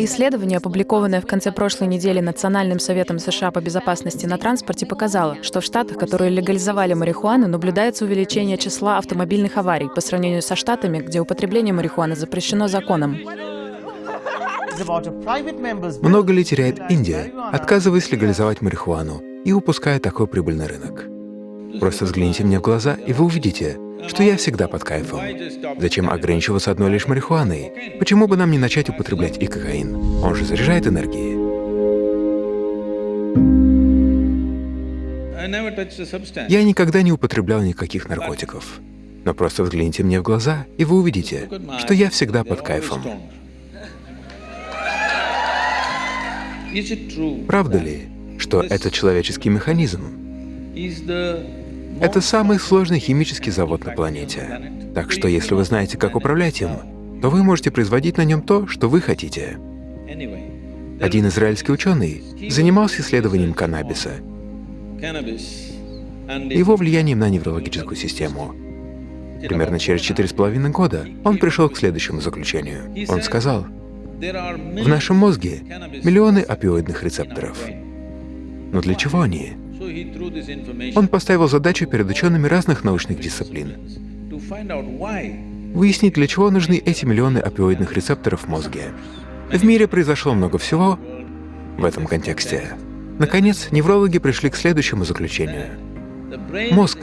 Исследование, опубликованное в конце прошлой недели Национальным советом США по безопасности на транспорте, показало, что в штатах, которые легализовали марихуану, наблюдается увеличение числа автомобильных аварий по сравнению со штатами, где употребление марихуаны запрещено законом. Много ли теряет Индия, отказываясь легализовать марихуану и упуская такой прибыльный рынок? Просто взгляните мне в глаза, и вы увидите, что я всегда под кайфом. Зачем ограничиваться одной лишь марихуаной? Почему бы нам не начать употреблять и кокаин? Он же заряжает энергией. Я никогда не употреблял никаких наркотиков. Но просто взгляните мне в глаза, и вы увидите, что я всегда под кайфом. Правда ли, что это человеческий механизм? Это самый сложный химический завод на планете. Так что если вы знаете, как управлять им, то вы можете производить на нем то, что вы хотите. Один израильский ученый занимался исследованием каннабиса, его влиянием на неврологическую систему. Примерно через четыре с половиной года он пришел к следующему заключению. Он сказал, в нашем мозге миллионы опиоидных рецепторов. Но для чего они? Он поставил задачу перед учеными разных научных дисциплин выяснить, для чего нужны эти миллионы опиоидных рецепторов в мозге. В мире произошло много всего в этом контексте. Наконец, неврологи пришли к следующему заключению. Мозг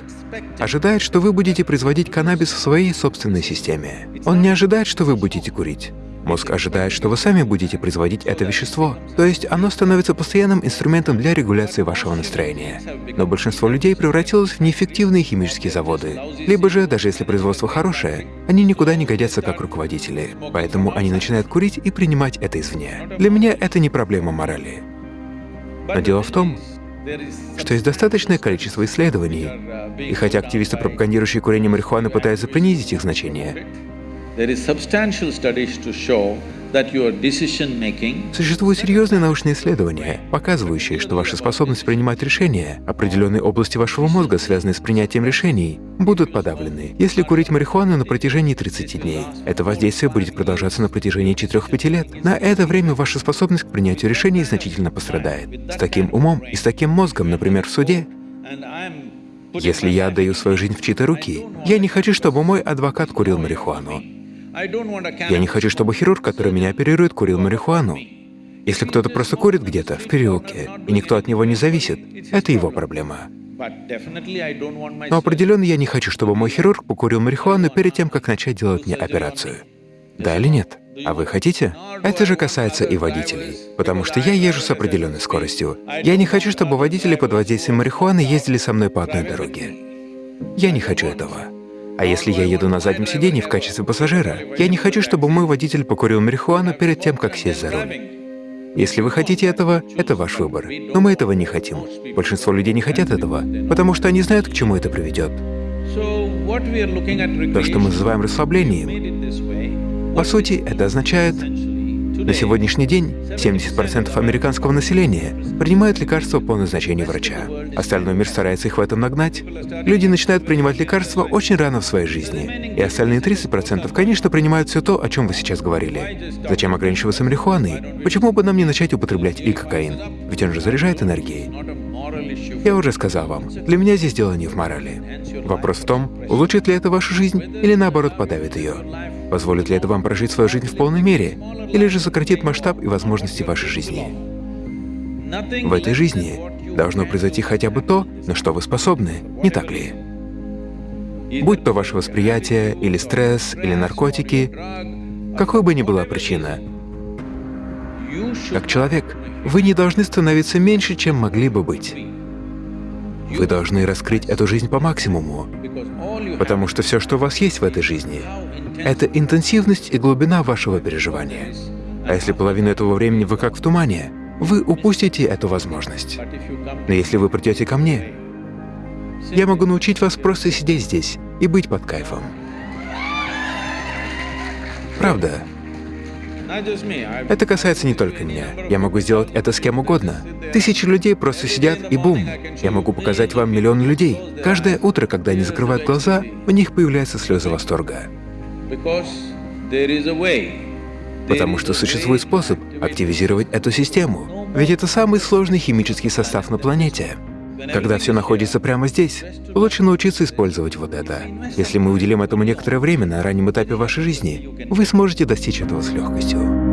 ожидает, что вы будете производить каннабис в своей собственной системе. Он не ожидает, что вы будете курить. Мозг ожидает, что вы сами будете производить это вещество, то есть оно становится постоянным инструментом для регуляции вашего настроения. Но большинство людей превратилось в неэффективные химические заводы. Либо же, даже если производство хорошее, они никуда не годятся как руководители, поэтому они начинают курить и принимать это извне. Для меня это не проблема морали. Но дело в том, что есть достаточное количество исследований, и хотя активисты, пропагандирующие курение марихуаны, пытаются принизить их значение, Существуют серьезные научные исследования, показывающие, что ваша способность принимать решения, определенные области вашего мозга, связанные с принятием решений, будут подавлены, если курить марихуану на протяжении 30 дней. Это воздействие будет продолжаться на протяжении 4-5 лет. На это время ваша способность к принятию решений значительно пострадает. С таким умом и с таким мозгом, например, в суде, если я отдаю свою жизнь в чьи-то руки, я не хочу, чтобы мой адвокат курил марихуану. Я не хочу, чтобы хирург, который меня оперирует, курил марихуану. Если кто-то просто курит где-то, в переулке, и никто от него не зависит, это его проблема. Но определенно я не хочу, чтобы мой хирург покурил марихуану перед тем, как начать делать мне операцию. Да или нет? А вы хотите? Это же касается и водителей. Потому что я езжу с определенной скоростью. Я не хочу, чтобы водители под воздействием марихуаны ездили со мной по одной дороге. Я не хочу этого. А если я еду на заднем сиденье в качестве пассажира, я не хочу, чтобы мой водитель покурил марихуану перед тем, как сесть за руль. Если вы хотите этого, это ваш выбор. Но мы этого не хотим. Большинство людей не хотят этого, потому что они знают, к чему это приведет. То, что мы называем расслаблением, по сути, это означает на сегодняшний день 70% американского населения принимают лекарства по назначению врача. Остальной мир старается их в этом нагнать. Люди начинают принимать лекарства очень рано в своей жизни. И остальные 30% конечно принимают все то, о чем вы сейчас говорили. Зачем ограничиваться марихуаной? Почему бы нам не начать употреблять и кокаин? Ведь он же заряжает энергией. Я уже сказал вам, для меня здесь дело не в морали. Вопрос в том, улучшит ли это вашу жизнь или наоборот подавит ее. Позволит ли это вам прожить свою жизнь в полной мере, или же сократит масштаб и возможности вашей жизни? В этой жизни должно произойти хотя бы то, на что вы способны, не так ли? Будь то ваше восприятие, или стресс, или наркотики, какой бы ни была причина, как человек, вы не должны становиться меньше, чем могли бы быть. Вы должны раскрыть эту жизнь по максимуму, потому что все, что у вас есть в этой жизни, это интенсивность и глубина вашего переживания. А если половину этого времени вы как в тумане, вы упустите эту возможность. Но если вы придете ко мне, я могу научить вас просто сидеть здесь и быть под кайфом. Правда. Это касается не только меня. Я могу сделать это с кем угодно. Тысячи людей просто сидят и бум. Я могу показать вам миллион людей. Каждое утро, когда они закрывают глаза, у них появляются слезы восторга. Потому что существует способ активизировать эту систему. Ведь это самый сложный химический состав на планете. Когда все находится прямо здесь, лучше научиться использовать вот это. Если мы уделим этому некоторое время на раннем этапе вашей жизни, вы сможете достичь этого с легкостью.